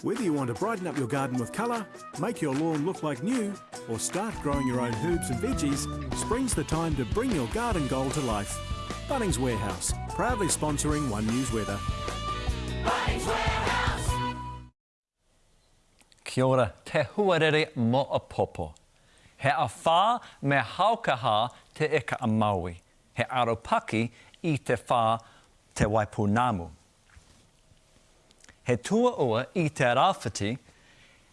Whether you want to brighten up your garden with colour, make your lawn look like new, or start growing your own herbs and veggies, spring's the time to bring your garden goal to life. Bunnings Warehouse, proudly sponsoring One News Weather. Bunnings Warehouse. Kia ora, te huarere mo a popo. He a whā me haukaha te eka a Maui. He aropaki i te whā te Waipunamu. He tua ua i te rāwhiti,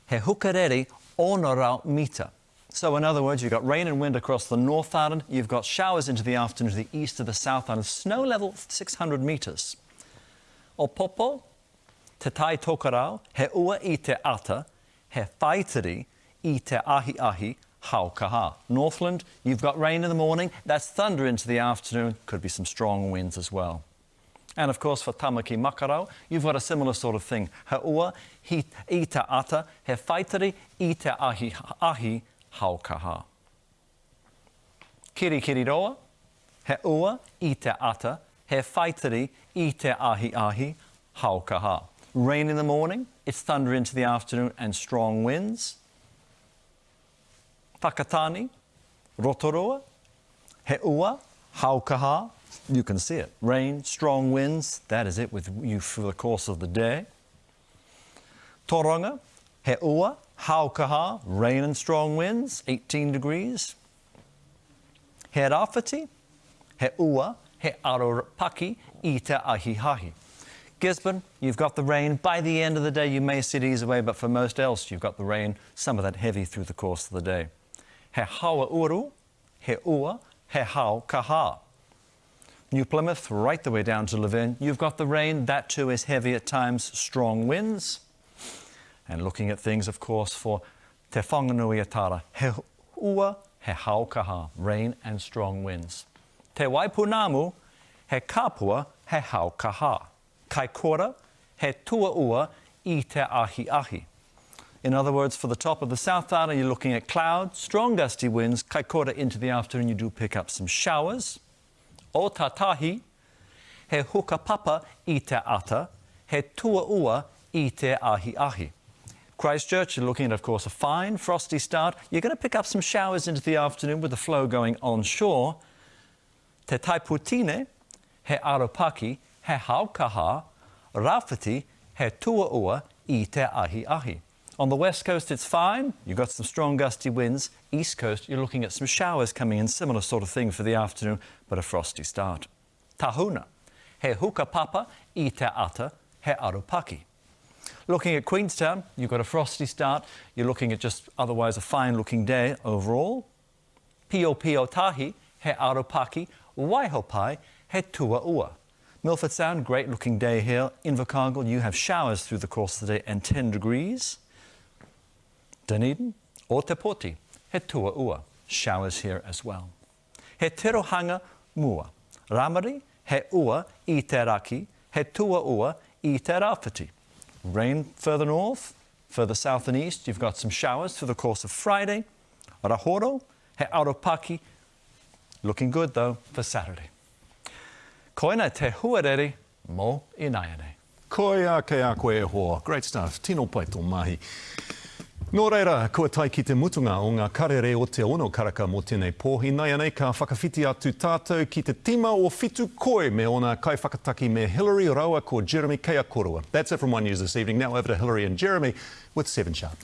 he hukarere ono rau mita. So in other words, you've got rain and wind across the North Island, you've got showers into the afternoon to the east of the South Island, snow level 600 metres. O popo, te tai tokarau, he ua i te ata, he whaitiri i te ahi ahi haukaha. Northland, you've got rain in the morning, that's thunder into the afternoon, could be some strong winds as well. And of course, for Tamaki Makarau, you've got a similar sort of thing. He ua, i te ata, he whaitari, i te ahi, ahi haukaha. Kiri kiri roa, he ua, i te ata, he whaitari, i te ahi ahi haukaha. Rain in the morning, it's thunder into the afternoon and strong winds. Takatani, Rotoroa, he ua, haukaha, you can see it. Rain, strong winds, that is it with you for the course of the day. Toronga, he ua, haukaha, rain and strong winds, 18 degrees. He rawhiti, he ua, he aropaki, i te ahihahi. Gisborne, you've got the rain. By the end of the day, you may see it ease away, but for most else, you've got the rain, some of that heavy through the course of the day. He hawa uru, he ua, he hau kaha. New Plymouth, right the way down to Levin, you've got the rain. That too is heavy at times, strong winds. And looking at things, of course, for Te Whanganui-a-Tara, he ua, he haukaha, rain and strong winds. Te Waipunamu, he kapua, he haukaha. Kaikoura, he tua ua, i te ahi ahi. In other words, for the top of the South Island, you're looking at clouds, strong gusty winds. Kaikoura into the afternoon, you do pick up some showers o tatahi, he hukapapa i te ata, he tua ua i te ahi ahi. Christchurch, you're looking at, of course, a fine frosty start. You're going to pick up some showers into the afternoon with the flow going onshore. Te taiputine, he aropaki, he haukaha, rafati, he tuaua i te ahi ahi. On the west coast, it's fine. You've got some strong gusty winds. East coast, you're looking at some showers coming in, similar sort of thing for the afternoon, but a frosty start. Tahuna, he hukapapa i te ata, he arupaki. Looking at Queenstown, you've got a frosty start. You're looking at just otherwise a fine-looking day overall. Pio Pio Tahi, he arupaki, Waihopai, he tua ua. Milford Sound, great looking day here. Invercargill, you have showers through the course of the day and 10 degrees. Dunedin, o te he ua, showers here as well. He tirohanga mua, ramari, he ua i he ua. Rain further north, further south and east, you've got some showers through the course of Friday. Rahoro, he aropaki, looking good though for Saturday. Koina te huarere mo i naiane. Koia ke a koe e hoa. Great stuff. Tino pai tō mahi. Nō reira, kua tai ki te mutunga o ngā karere o te ono karaka mō tēnei pōhi. Nai anei ka whakawhiti atu tātou ki te tima o fitu koe me ona kai whakataki me Hillary Raua ko Jeremy Kea That's it from One News this evening. Now over to Hillary and Jeremy with 7 Sharp.